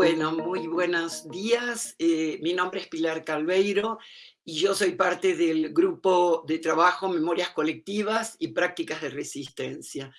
Bueno, muy buenos días. Eh, mi nombre es Pilar Calveiro y yo soy parte del grupo de trabajo Memorias Colectivas y Prácticas de Resistencia.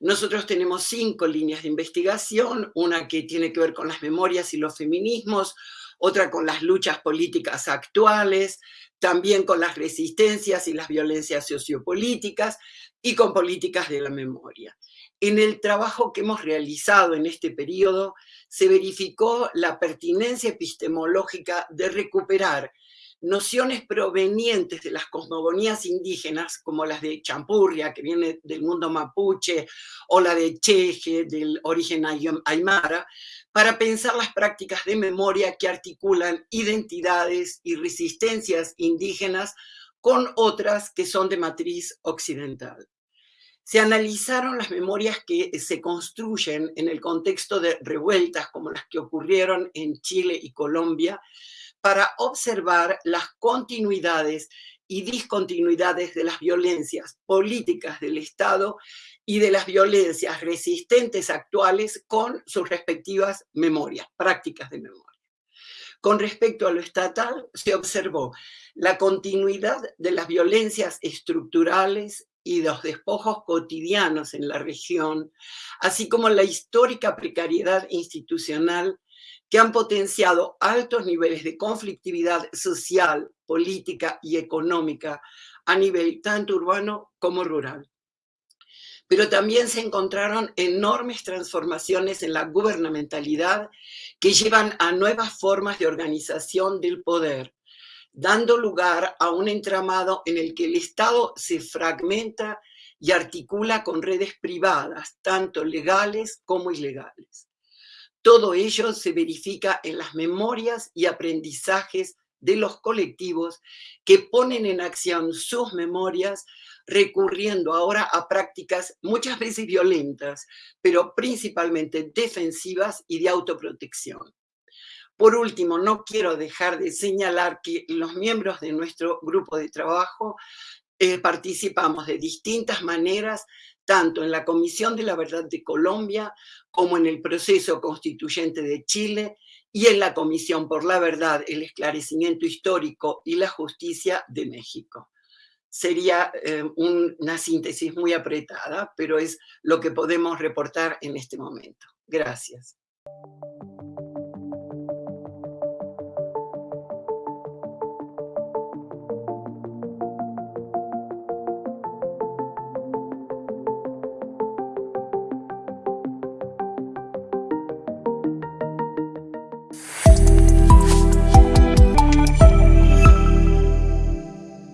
Nosotros tenemos cinco líneas de investigación, una que tiene que ver con las memorias y los feminismos, otra con las luchas políticas actuales, también con las resistencias y las violencias sociopolíticas y con políticas de la memoria. En el trabajo que hemos realizado en este periodo se verificó la pertinencia epistemológica de recuperar nociones provenientes de las cosmogonías indígenas, como las de Champurria, que viene del mundo mapuche, o la de Cheje, del origen aymara, para pensar las prácticas de memoria que articulan identidades y resistencias indígenas con otras que son de matriz occidental. Se analizaron las memorias que se construyen en el contexto de revueltas como las que ocurrieron en Chile y Colombia, para observar las continuidades y discontinuidades de las violencias políticas del Estado y de las violencias resistentes actuales con sus respectivas memorias, prácticas de memoria. Con respecto a lo estatal, se observó la continuidad de las violencias estructurales y los despojos cotidianos en la región, así como la histórica precariedad institucional que han potenciado altos niveles de conflictividad social, política y económica a nivel tanto urbano como rural. Pero también se encontraron enormes transformaciones en la gubernamentalidad que llevan a nuevas formas de organización del poder, dando lugar a un entramado en el que el Estado se fragmenta y articula con redes privadas, tanto legales como ilegales. Todo ello se verifica en las memorias y aprendizajes de los colectivos que ponen en acción sus memorias recurriendo ahora a prácticas muchas veces violentas, pero principalmente defensivas y de autoprotección. Por último, no quiero dejar de señalar que los miembros de nuestro grupo de trabajo eh, participamos de distintas maneras tanto en la Comisión de la Verdad de Colombia como en el proceso constituyente de Chile y en la Comisión por la Verdad, el Esclarecimiento Histórico y la Justicia de México. Sería eh, una síntesis muy apretada, pero es lo que podemos reportar en este momento. Gracias.